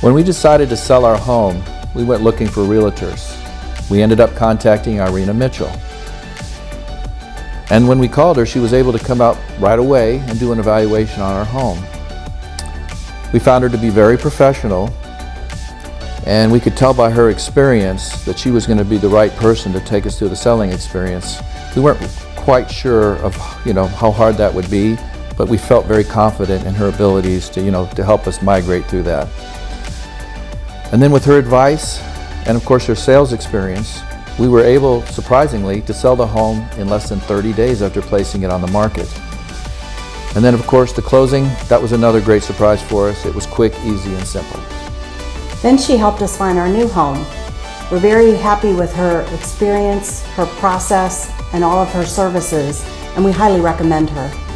When we decided to sell our home, we went looking for realtors. We ended up contacting Irina Mitchell. And when we called her, she was able to come out right away and do an evaluation on our home. We found her to be very professional and we could tell by her experience that she was going to be the right person to take us through the selling experience. We weren't quite sure of you know how hard that would be, but we felt very confident in her abilities to you know to help us migrate through that. And then with her advice and of course her sales experience, we were able, surprisingly, to sell the home in less than 30 days after placing it on the market. And then of course the closing, that was another great surprise for us. It was quick, easy, and simple. Then she helped us find our new home. We're very happy with her experience, her process, and all of her services, and we highly recommend her.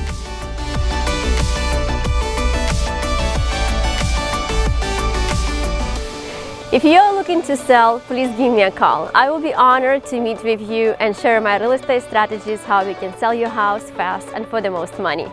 If you are looking to sell, please give me a call. I will be honored to meet with you and share my real estate strategies how we can sell your house fast and for the most money.